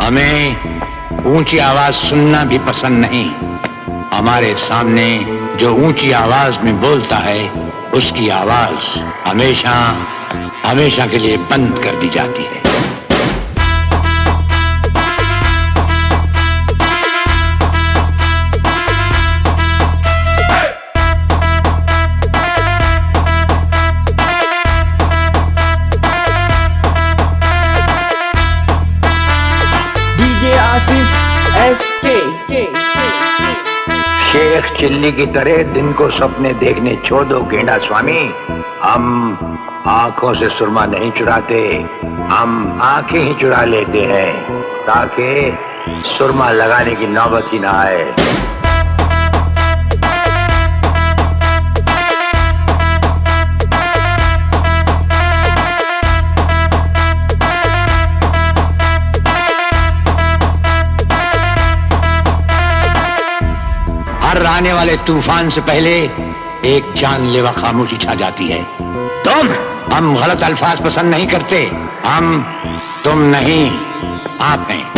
हमें ऊँची आवाज़ सुनना भी पसंद नहीं। हमारे सामने जो ऊँची आवाज़ में बोलता है, उसकी आवाज़ हमेशा हमेशा के लिए बंद कर दी जाती है। आसिफ एस के शेख चिल्ली की तरह दिन को सपने देखने छोड़ दो गेंडा स्वामी। हम आँखों से सुरमा नहीं चुराते, हम आँखें ही चुरा लेते हैं, ताकि सुरमा लगाने की नौबत ही ना आए। हर आने वाले तूफ़ान से पहले एक जानलेवा खामोशी छा जाती है। तुम हम गलत अल्फाज पसंद नहीं करते। हम तुम नहीं, आप हैं